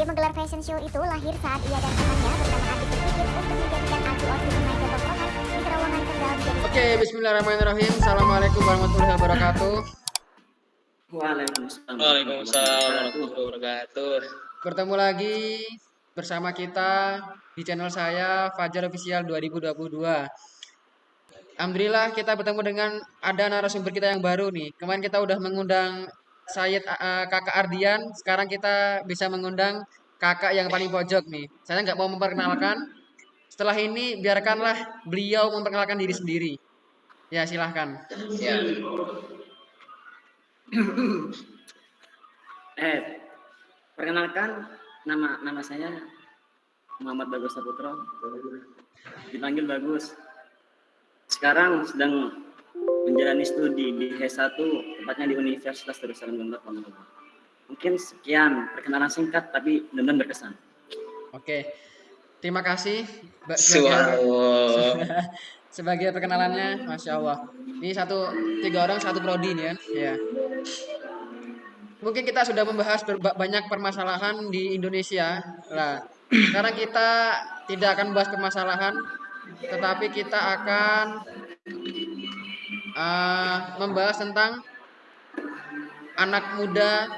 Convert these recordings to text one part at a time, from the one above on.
Ide menggelar fashion show itu lahir saat ia dan temannya bernama Atik berpikir untuk menjadikan Aju outfit Depok Rokan di terowongan Kendal Oke, bismillahirrahmanirrahim. Assalamualaikum warahmatullahi wabarakatuh. Waalaikumsalam. Waalaikumsalam warahmatullahi wabarakatuh. Bertemu lagi bersama kita di channel saya Fajar Official 2022. Alhamdulillah kita bertemu dengan ada narasumber kita yang baru nih. Kemarin kita udah mengundang Sayed uh, Kakak Ardian, sekarang kita bisa mengundang kakak yang paling pojok nih. Saya nggak mau memperkenalkan. Setelah ini biarkanlah beliau memperkenalkan diri sendiri. Ya, silahkan. Ya, Eh, perkenalkan nama nama saya Muhammad Bagus Saputra. Dipanggil Bagus. Sekarang sedang menjalani studi di H1 tepatnya di Universitas Darussalam Gondok Pamekasan. Mungkin sekian perkenalan singkat tapi benar-benar berkesan. Oke. Terima kasih Mbak sebagai, sebagai perkenalannya, masya Allah. Ini satu tiga orang satu prodi nih kan? Ya. Mungkin kita sudah membahas banyak permasalahan di Indonesia. Lah, sekarang kita tidak akan membahas permasalahan, tetapi kita akan uh, membahas tentang anak muda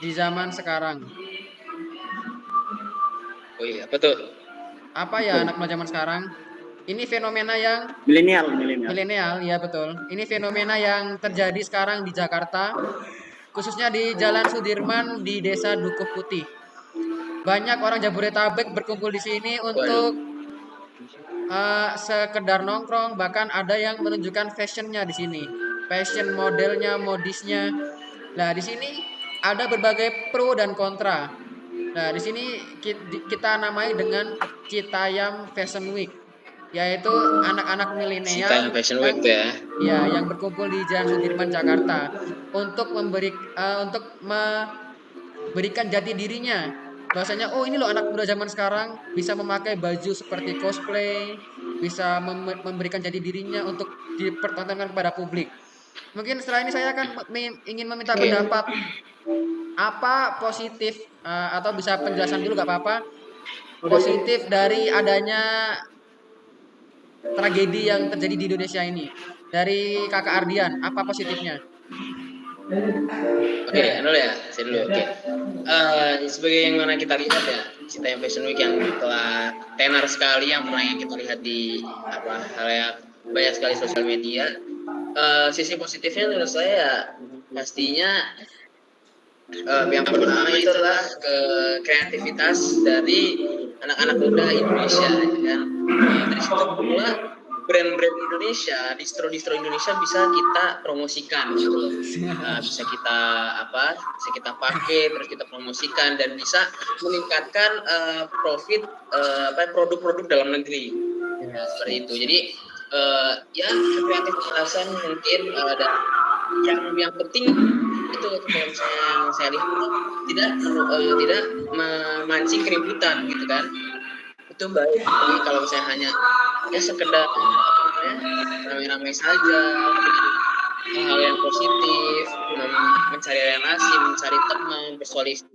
di zaman sekarang. Oh iya, apa tuh? Apa ya anak muda zaman sekarang? Ini fenomena yang Milenial, milenial. milenial, ya betul. Ini fenomena yang terjadi sekarang di Jakarta, khususnya di Jalan Sudirman di Desa Dukuh Putih. Banyak orang Jabodetabek berkumpul di sini untuk eh, sekedar nongkrong, bahkan ada yang menunjukkan fashionnya di sini, fashion modelnya, modisnya. Nah di sini ada berbagai pro dan kontra. Nah di sini ki- kita namai dengan Citayam Fashion Week, yaitu anak-anak milenial Cita Fashion Week tuh ya. Ya, yang berkumpul di Jalan Sudirman Jakarta untuk memberi eh, untuk memberikan jati dirinya. Bahwasanya oh ini loh anak muda zaman sekarang bisa memakai baju seperti cosplay, bisa mem- memberikan jati dirinya untuk dipertontonkan kepada publik. Mungkin setelah ini saya akan me- ingin meminta pendapat apa positif eh, atau bisa penjelasan dulu gak apa-apa positif dari adanya tragedi yang terjadi di Indonesia ini. Dari Kakak Ardian, apa positifnya? Oke, dulu ya, saya dulu. Oke. Eh, sebagai yang mana kita lihat ya, Cita yang Fashion Week yang telah tenar sekali yang pernah yang kita lihat di apa hal yang banyak sekali sosial media. Eh, sisi positifnya menurut saya ya, pastinya eh, yang pertama itu adalah ke kreativitas dari anak-anak muda Indonesia kan. Eh, dari situ pula brand-brand Indonesia, distro-distro Indonesia bisa kita promosikan gitu loh. Nah, bisa kita apa? Bisa kita pakai, terus kita promosikan dan bisa meningkatkan eh, profit apa produk-produk dalam negeri. Nah, seperti itu. Jadi eh, ya kreativitas mungkin eh, dan yang yang penting itu kalau yang saya lihat tidak eh, tidak memancing keributan gitu kan itu baik tapi kalau misalnya hanya ya sekedar apa namanya ramai-ramai saja dengan hal yang positif mencari relasi mencari teman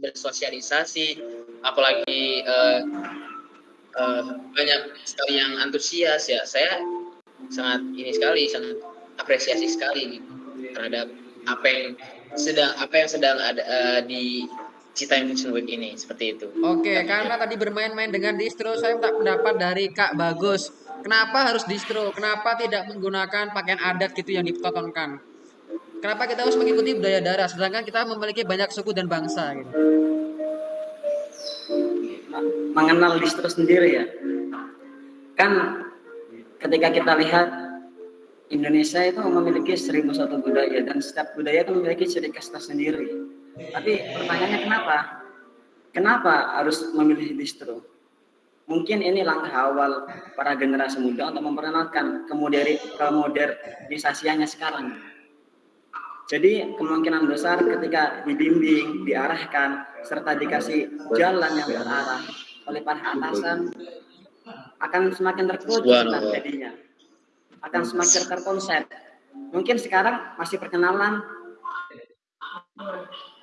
bersosialisasi apalagi eh, eh, banyak sekali yang antusias ya saya sangat ini sekali sangat apresiasi sekali gitu terhadap apa yang sedang apa yang sedang ada eh, di Cita Fashion Week ini seperti itu. Oke, karena tadi bermain-main dengan distro, saya minta pendapat dari Kak Bagus. Kenapa harus distro? Kenapa tidak menggunakan pakaian adat gitu yang dipertontonkan? Kenapa kita harus mengikuti budaya daerah, sedangkan kita memiliki banyak suku dan bangsa gitu? mengenal distro sendiri ya. Kan ketika kita lihat Indonesia itu memiliki seribu satu budaya dan setiap budaya itu memiliki ciri khas tersendiri. Tapi pertanyaannya kenapa? Kenapa harus memilih distro? Mungkin ini langkah awal para generasi muda untuk memperkenalkan kemoderi kemodernisasiannya sekarang. Jadi kemungkinan besar ketika dibimbing, diarahkan, serta dikasih jalan yang terarah oleh para atasan, akan semakin Subhanallah. jadinya. Akan semakin terkonsep. Mungkin sekarang masih perkenalan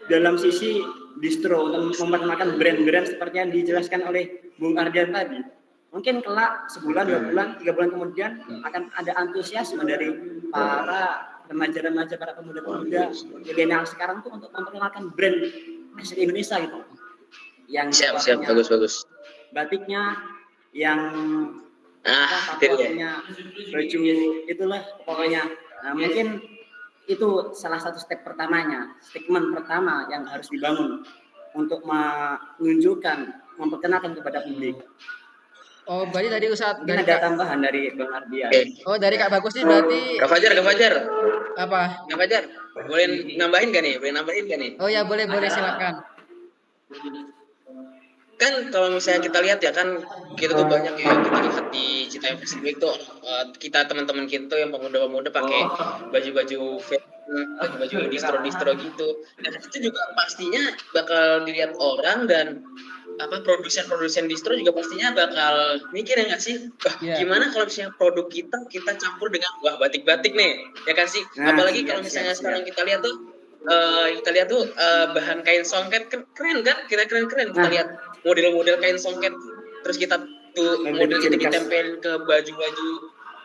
dalam sisi distro untuk memperkenalkan brand-brand seperti yang dijelaskan oleh Bung Ardian tadi. Mungkin kelak sebulan, dua bulan, tiga bulan kemudian akan ada antusiasme dari para remaja-remaja, para pemuda-pemuda milenial sekarang tuh untuk memperkenalkan brand asli Indonesia gitu. Yang Siap, siap, bagus, bagus. batiknya, yang Ah, pokoknya baju itulah pokoknya nah, mungkin itu salah satu step pertamanya statement pertama yang harus dibangun untuk menunjukkan memperkenalkan kepada publik Oh, berarti Ustadz mungkin dari ada Kak, tambahan dari Bang Ardian Oke. Oh, dari Kak Bagus nih berarti Kak Fajar, Kak Fajar. apa? Kak Fajar, boleh nambahin gak nih? Boleh nambahin gak nih? Oh ya, boleh boleh silakan. kan kalau misalnya kita lihat ya kan kita tuh banyak ya kita lihat di Citayam Fashion Week tuh eh, kita teman-teman kita tuh yang pemuda-pemuda pakai baju-baju fashion, baju-baju distro-distro gitu dan itu juga pastinya bakal dilihat orang dan apa produsen-produsen distro juga pastinya bakal mikir ya nggak sih wah Iya. gimana kalau misalnya produk kita kita campur dengan wah batik-batik nih ya kan sih Nah, apalagi kalau misalnya siap, sekarang kita lihat tuh eh, kita lihat tuh eh, bahan kain songket keren kan kita keren keren kita Nah. lihat model-model kain songket terus kita tuh model itu khas. ditempelin ke baju-baju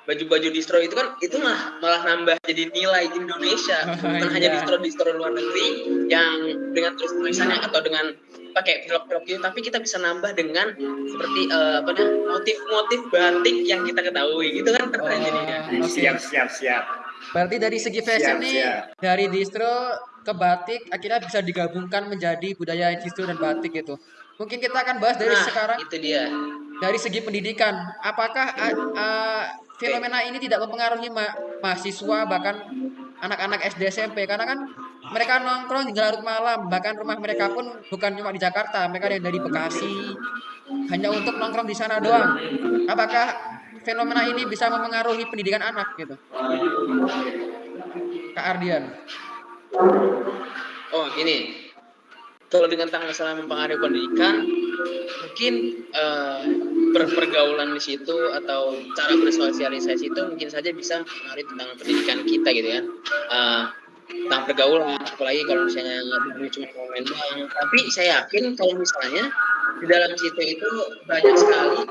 baju-baju distro itu kan itu malah malah nambah jadi nilai Indonesia bukan hanya Iya. distro-distro luar negeri yang dengan terus tulisannya atau dengan pakai pilok-pilok gitu tapi kita bisa nambah dengan seperti eh, apa namanya motif-motif batik yang kita ketahui gitu kan keren jadinya Oh, oke. siap siap siap Berarti dari segi fashion Siap, nih siap. dari distro ke batik akhirnya bisa digabungkan menjadi budaya distro dan batik gitu. Mungkin kita akan bahas dari nah sekarang. itu dia. Dari segi pendidikan. Apakah ah, ah, fenomena ini tidak mempengaruhi ma- mahasiswa bahkan anak-anak SD SMP karena kan mereka nongkrong hingga larut malam bahkan rumah mereka pun bukan cuma di Jakarta mereka ada yang dari Bekasi. Hanya untuk nongkrong di sana doang. Apakah fenomena ini bisa mempengaruhi pendidikan anak gitu? Kak Ardian. Oh gini, kalau dengan tentang masalah mempengaruhi pendidikan, mungkin per- pergaulan di situ atau cara bersosialisasi itu mungkin saja bisa mempengaruhi tentang pendidikan kita gitu kan. Eh, tentang pergaulan, apalagi kalau misalnya bukan cuma komen doang. Tapi saya yakin kalau misalnya di dalam situ itu banyak sekali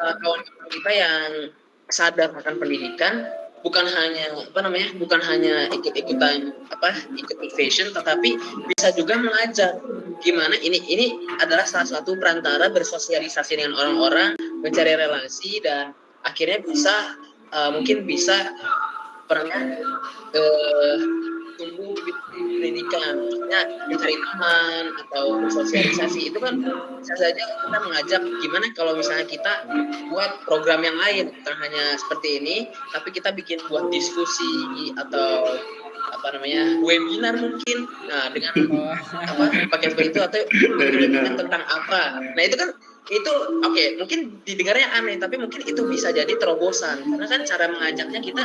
eh, kawan-kawan kita yang sadar akan pendidikan bukan hanya apa namanya bukan hanya ikut-ikutan apa ikut fashion tetapi bisa juga mengajar gimana ini ini adalah salah satu perantara bersosialisasi dengan orang-orang mencari relasi dan akhirnya bisa eh, mungkin bisa pernah eh, tumbuh di pendidikan. Maksudnya mencari teman atau bersosialisasi. Itu kan bisa saja kita mengajak gimana kalau misalnya kita buat program yang lain. Bukan hanya seperti ini tapi kita bikin buat diskusi atau apa namanya webinar mungkin. Nah dengan apa pakai seperti itu atau webinar. tentang apa. Nah itu kan itu oke mungkin didengarnya aneh tapi mungkin itu bisa jadi terobosan. Karena kan cara mengajaknya kita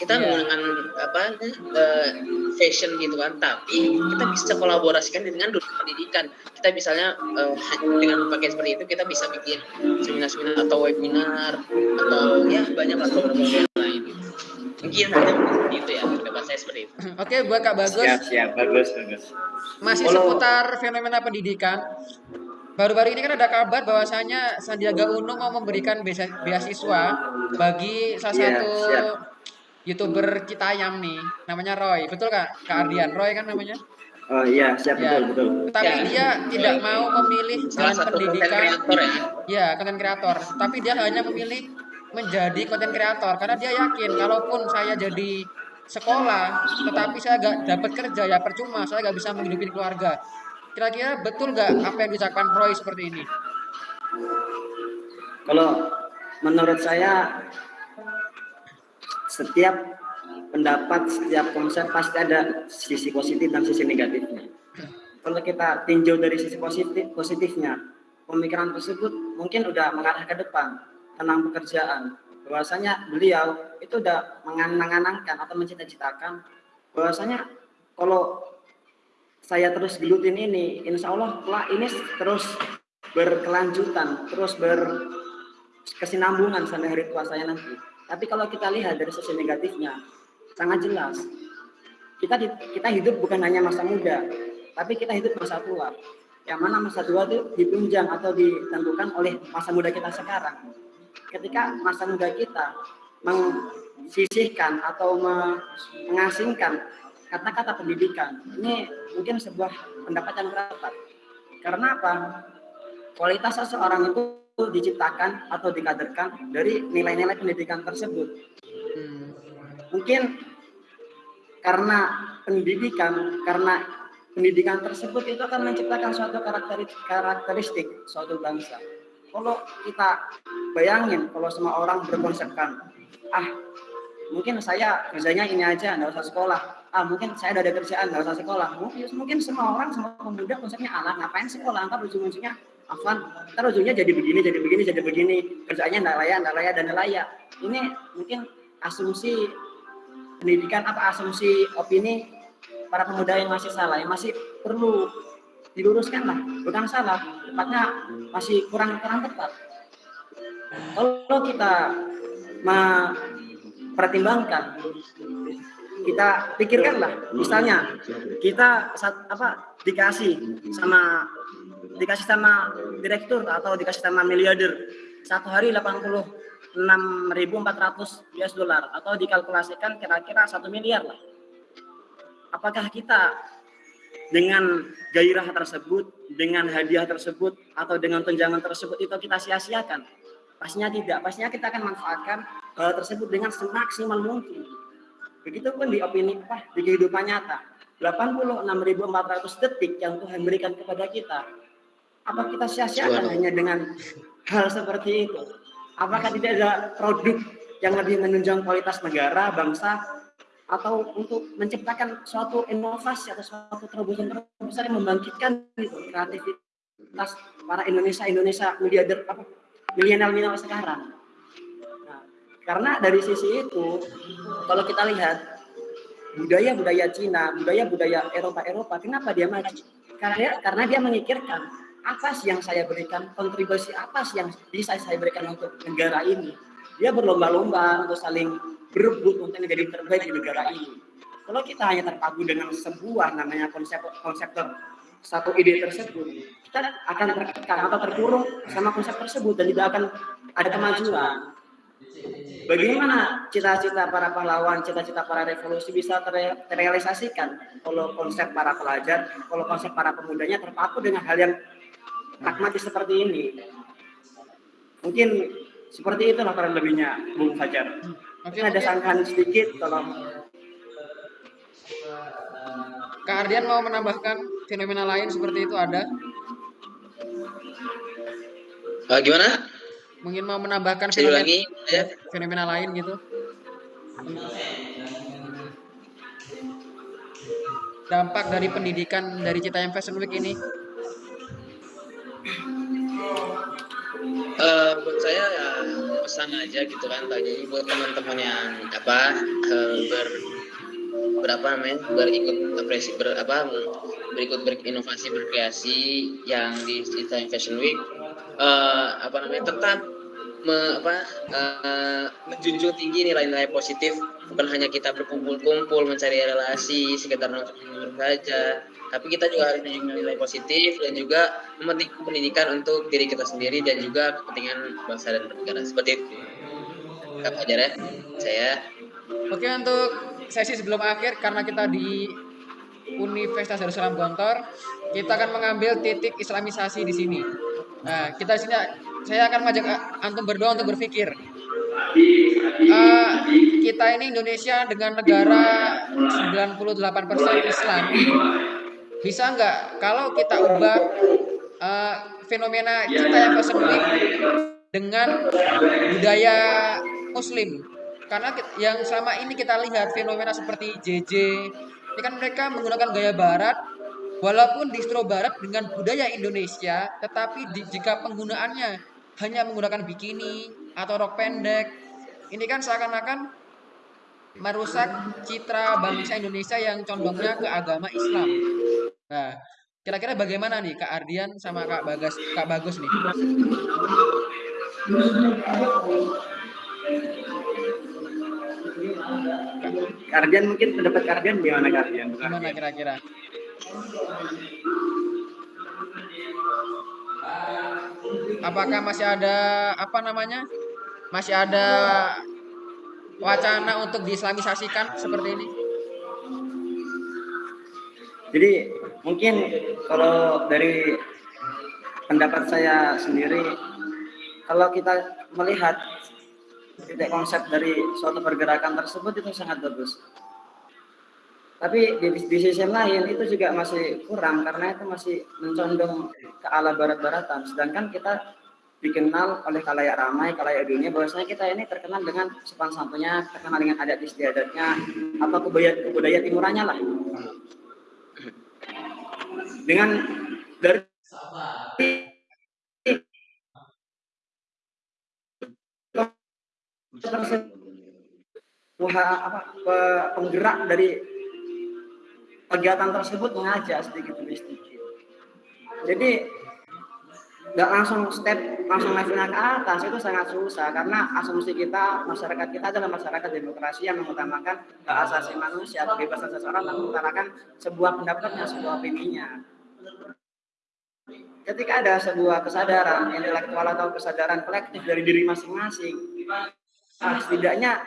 kita Iya. menggunakan apa eh, fashion gitu kan. Tapi kita bisa kolaborasikan dengan dunia pendidikan. Kita misalnya eh, dengan pakai seperti itu kita bisa bikin seminar-seminar atau webinar atau ya banyak lah program yang lain. Mungkin hanya seperti itu ya seperti itu Oke buat Kak Bagus siap siap bagus bagus masih Kalau- seputar fenomena pendidikan. Baru-baru ini kan ada kabar bahwasanya Sandiaga Uno mau memberikan beasiswa bagi salah Iya, satu siap. youtuber Citayam nih, namanya Roy. Betul kak? Kak Ardian, Roy kan namanya? oh iya siap Ya. betul betul Tapi Ya. dia tidak mau memilih salah jalan pendidikan. kreator ya Ya, konten kreator. Tapi dia hanya memilih menjadi konten kreator karena dia yakin kalaupun saya jadi sekolah, tetapi saya gak dapat kerja ya percuma, saya gak bisa menghidupi keluarga. Kira-kira betul gak apa yang diucapkan Roy seperti ini? Kalau menurut saya setiap pendapat, setiap konsep pasti ada sisi positif dan sisi negatifnya. Kalau kita tinjau dari sisi positif positifnya, pemikiran tersebut mungkin udah mengarah ke depan tentang pekerjaan. Bahwasanya beliau itu udah menganang-anangkan atau mencita-citakan bahwasanya kalau saya terus gelutin ini, insya Allah lah ini terus berkelanjutan, terus berkesinambungan sampai hari tua saya nanti. Tapi kalau kita lihat dari sisi negatifnya, sangat jelas. Kita kita hidup bukan hanya masa muda, tapi kita hidup masa tua. Yang mana masa tua itu ditunjang atau ditentukan oleh masa muda kita sekarang. Ketika masa muda kita sisihkan atau mengasingkan kata-kata pendidikan. Ini mungkin sebuah pendapat yang tepat. Karena apa? Kualitas seseorang itu diciptakan atau dikaderkan dari nilai-nilai pendidikan tersebut. Mungkin karena pendidikan, karena pendidikan tersebut itu akan menciptakan suatu karakteristik suatu bangsa. Kalau kita bayangin, kalau semua orang berkonsepkan, ah mungkin saya kerjanya ini aja nggak usah sekolah. Ah mungkin saya udah ada kerjaan nggak usah sekolah. Mungkin mungkin semua orang semua pemuda konsepnya anak ngapain sekolah? Ntar ujung-ujungnya Afan, ntar ujungnya jadi begini, jadi begini, jadi begini, kerjanya nggak layak, nggak layak, dan layak. Ini mungkin asumsi pendidikan apa asumsi opini para pemuda yang masih salah, yang masih perlu diluruskan lah, bukan salah, tepatnya masih kurang kurang tepat. Kalau kita pertimbangkan kita pikirkanlah misalnya kita saat, apa dikasih sama dikasih sama direktur atau dikasih sama miliarder satu hari 86.400 US dollar atau dikalkulasikan kira-kira satu miliar lah apakah kita dengan gairah tersebut dengan hadiah tersebut atau dengan tunjangan tersebut itu kita sia-siakan Pastinya tidak. Pastinya kita akan manfaatkan hal tersebut dengan semaksimal mungkin. Begitupun di opini apa di kehidupan nyata. 86.400 detik yang Tuhan berikan kepada kita. Apa kita sia-siakan hanya dengan hal seperti itu? Apakah tidak ada produk yang lebih menunjang kualitas negara, bangsa, atau untuk menciptakan suatu inovasi atau suatu terobosan-terobosan yang membangkitkan itu, kreativitas para Indonesia Indonesia miliarder apa milenial-milenial sekarang. Nah, karena dari sisi itu, kalau kita lihat budaya-budaya Cina, budaya-budaya Eropa-Eropa, kenapa dia maju? Karena karena dia memikirkan apa sih yang saya berikan, kontribusi apa sih yang bisa saya berikan untuk negara ini. Dia berlomba-lomba untuk saling berebut untuk menjadi terbaik di negara ini. Kalau kita hanya terpaku dengan sebuah namanya konsep konsep satu ide tersebut, kita akan terkekang atau terkurung sama konsep tersebut dan tidak akan ada kemajuan. Bagaimana cita-cita para pahlawan, cita-cita para revolusi bisa terrealisasikan kalau konsep para pelajar, kalau konsep para pemudanya terpaku dengan hal yang pragmatis seperti ini. Mungkin seperti itu laporan lebihnya, Bung Fajar. Mungkin ada sangkaan sedikit, tolong. Kak Ardian mau menambahkan fenomena lain seperti itu ada? Uh, gimana? Mungkin mau menambahkan fenomena, lagi, ya. fenomena lain gitu? Dampak dari pendidikan dari Citayam Fashion Week ini? Uh, buat saya ya pesan aja gitu kan tadi buat teman-teman yang apa uh, ber berapa namanya berikut apresi ber apa berikut berinovasi berkreasi yang di Cita Fashion Week uh, apa namanya tetap me, apa uh, menjunjung tinggi nilai-nilai positif. Bukan hanya kita berkumpul-kumpul mencari relasi sekedar nonton saja tapi kita juga harus nilai positif dan juga memetik pendidikan untuk diri kita sendiri dan juga kepentingan bangsa dan negara seperti itu. Kak Fajar ya, saya. Oke untuk sesi sebelum akhir karena kita di Universitas Darussalam Gontor, kita akan mengambil titik islamisasi di sini. Nah, kita di sini saya akan mengajak antum berdua untuk berpikir. Uh, kita ini Indonesia dengan negara 98% Islam. Bisa nggak kalau kita ubah uh, fenomena kita yang kesebut dengan budaya Muslim? Karena yang selama ini kita lihat fenomena seperti JJ ini kan mereka menggunakan gaya barat walaupun distro barat dengan budaya Indonesia tetapi di, jika penggunaannya hanya menggunakan bikini atau rok pendek ini kan seakan-akan merusak citra bangsa Indonesia yang condongnya ke agama Islam. Nah, kira-kira bagaimana nih Kak Ardian sama Kak Bagas, Kak Bagus nih? Kardian mungkin pendapat Kardian gimana Kardian? Gimana kira-kira? Apakah masih ada apa namanya? Masih ada wacana untuk diislamisasikan seperti ini? Jadi mungkin kalau dari pendapat saya sendiri, kalau kita melihat titik konsep dari suatu pergerakan tersebut itu sangat bagus. Tapi di, di sisi lain itu juga masih kurang karena itu masih mencondong ke ala barat-baratan. Sedangkan kita dikenal oleh kalayak ramai, kalayak dunia bahwasanya kita ini terkenal dengan sopan santunnya, terkenal dengan adat istiadatnya atau kebudayaan kebudayaan timurannya lah. Dengan dari apa penggerak dari kegiatan tersebut mengajak sedikit demi sedikit. Jadi nggak langsung step langsung levelnya ke atas itu sangat susah. Karena asumsi kita masyarakat kita adalah masyarakat demokrasi yang mengutamakan hak asasi manusia kebebasan seseorang dan mengutamakan sebuah pendapatnya sebuah opininya. Ketika ada sebuah kesadaran intelektual atau kesadaran kolektif dari diri masing-masing nah, setidaknya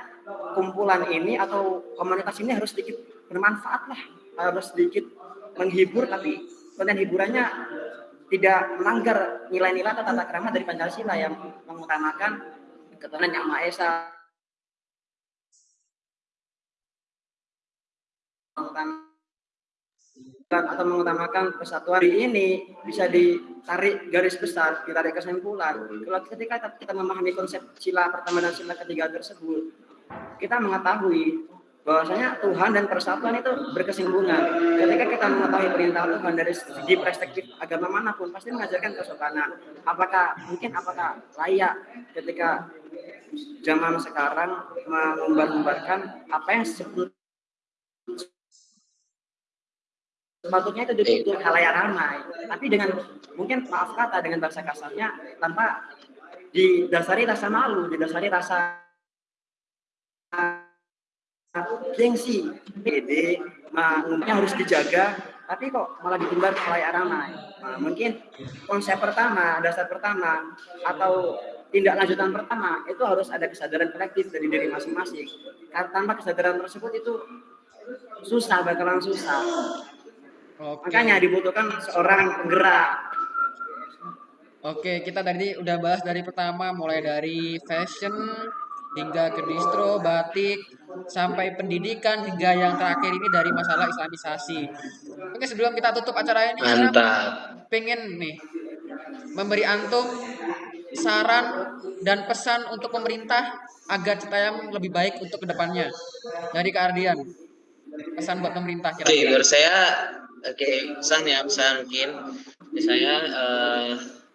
kumpulan ini atau komunitas ini harus sedikit bermanfaat lah harus sedikit menghibur tapi konten hiburannya tidak melanggar nilai-nilai atau tata krama dari Pancasila yang mengutamakan ketuhanan yang Maha Esa atau mengutamakan persatuan ini bisa ditarik garis besar, ditarik kesimpulan. Kalau ketika kita memahami konsep sila pertama dan sila ketiga tersebut, kita mengetahui bahwasanya Tuhan dan persatuan itu berkesinambungan. Ketika kita mengetahui perintah Tuhan dari segi perspektif agama mana pun, pasti mengajarkan kesopanan. Apakah mungkin apakah layak ketika zaman sekarang mengumbar-umbarkan apa yang sepatutnya itu ditutur halayak ramai, tapi dengan mungkin maaf kata dengan bahasa kasarnya tanpa didasari rasa malu, didasari rasa gengsi. PD umumnya harus dijaga tapi kok malah ditumbar kayak ramai nah, mungkin konsep pertama dasar pertama atau tindak lanjutan pertama itu harus ada kesadaran kolektif dari diri masing-masing. Karena tanpa kesadaran tersebut itu susah bakalan susah. Oke. makanya dibutuhkan seorang penggerak. Oke, kita tadi udah bahas dari pertama mulai dari fashion, hingga ke distro, batik, sampai pendidikan hingga yang terakhir ini dari masalah islamisasi. Oke sebelum kita tutup acara ini, Mantap. pengen nih memberi antum saran dan pesan untuk pemerintah agar Citayam lebih baik untuk ke depannya. Dari Kak Ardian, pesan buat pemerintah kira-kira. Oke, menurut saya, oke pesan ya pesan mungkin. Saya uh,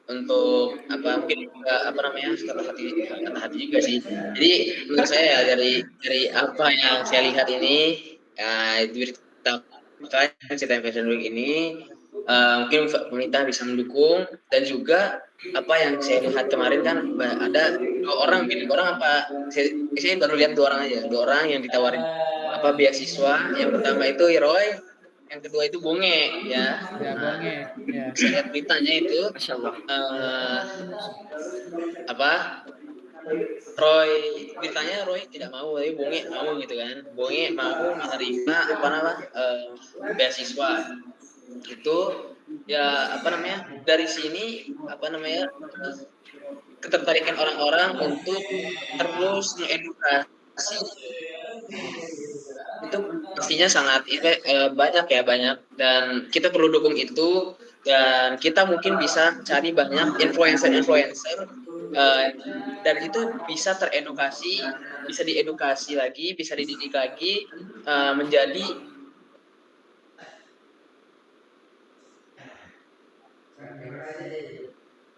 untuk apa mungkin juga apa namanya kata hati kata hati juga sih. Jadi menurut saya ya dari dari apa yang saya lihat ini itu berita cerita Fashion Week ini uh, mungkin pemerintah bisa mendukung dan juga apa yang saya lihat kemarin kan ada dua orang mungkin dua orang apa saya, saya baru lihat dua orang aja. Dua orang yang ditawarin apa beasiswa. Yang pertama itu Roy yang kedua itu bonge ya. Ya bonge ya. saya lihat beritanya itu uh, apa Roy beritanya Roy tidak mau tapi bonge mau gitu kan. Bonge mau menerima apa nama uh, beasiswa. Itu ya apa namanya dari sini apa namanya ketertarikan orang-orang untuk terus mengedukasi. Itu pastinya sangat eh, banyak ya banyak. Dan kita perlu dukung itu. Dan kita mungkin bisa cari banyak influencer-influencer uh, dan itu bisa teredukasi bisa diedukasi lagi bisa dididik lagi uh, menjadi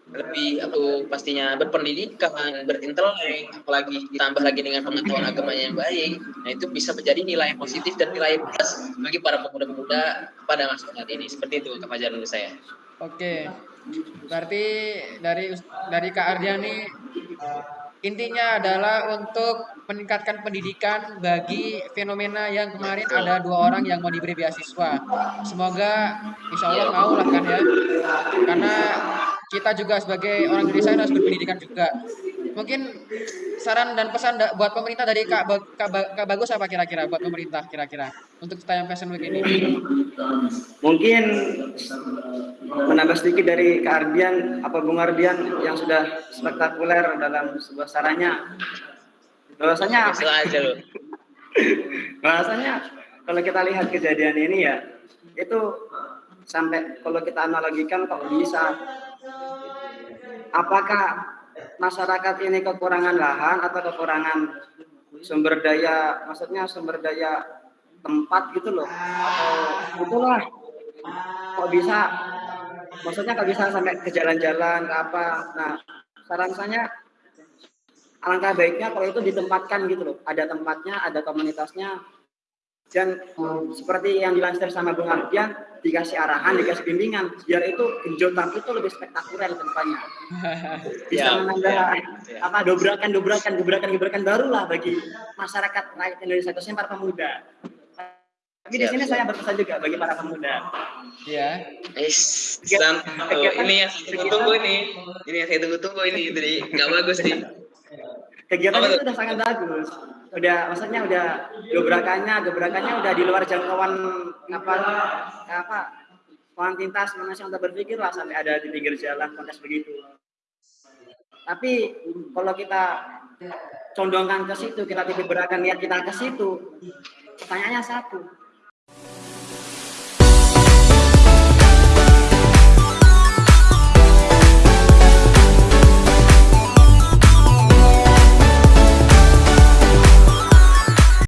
lebih atau pastinya berpendidikan, berintelek, apalagi ditambah lagi dengan pengetahuan agamanya yang baik, nah itu bisa menjadi nilai positif dan nilai plus bagi para pemuda-pemuda pada masa saat ini. Seperti itu Fajar menurut saya. Oke. Berarti dari dari Kak Ardiani intinya adalah untuk meningkatkan pendidikan bagi fenomena yang kemarin ada dua orang yang mau diberi beasiswa. Semoga insya Allah mau lah kan ya. Karena kita juga sebagai orang Indonesia harus berpendidikan juga. Mungkin saran dan pesan da- buat pemerintah dari Kak, Ba- Kak, Ba- Kak Bagus apa kira-kira buat pemerintah kira-kira untuk Citayam Fashion Week ini? Mungkin menambah sedikit dari Kak Ardian, apa Bung Ardian yang sudah spektakuler dalam sebuah sarannya. Bahwasanya aja loh. bahwasanya kalau kita lihat kejadian ini ya, itu sampai kalau kita analogikan kok bisa. Apakah masyarakat ini kekurangan lahan atau kekurangan sumber daya maksudnya sumber daya tempat gitu loh? Atau itulah. Kok bisa? Maksudnya kok bisa sampai ke jalan-jalan apa? Nah saran saya alangkah baiknya kalau itu ditempatkan gitu loh. Ada tempatnya ada komunitasnya dan um, seperti yang dilansir sama Bung Ardian dikasih arahan dikasih bimbingan biar itu genjotan itu lebih spektakuler ke depannya bisa Ya, menambah ya, ya. apa dobrakan dobrakan gebrakan gebrakan barulah bagi masyarakat rakyat Indonesia khususnya para pemuda tapi di sini saya berpesan juga bagi para pemuda Ya. Is, ini yang saya tunggu ini, ini yang saya tunggu-tunggu ini, jadi nggak bagus nih. Kegiatan itu udah sangat bagus. Udah maksudnya udah gebrakannya gebrakannya udah di luar jangkauan apa apa kuantitas manusia untuk berpikir lah sampai ada di pinggir jalan kontes begitu. Tapi kalau kita condongkan ke situ kita titik beratkan niat kita ke situ pertanyaannya satu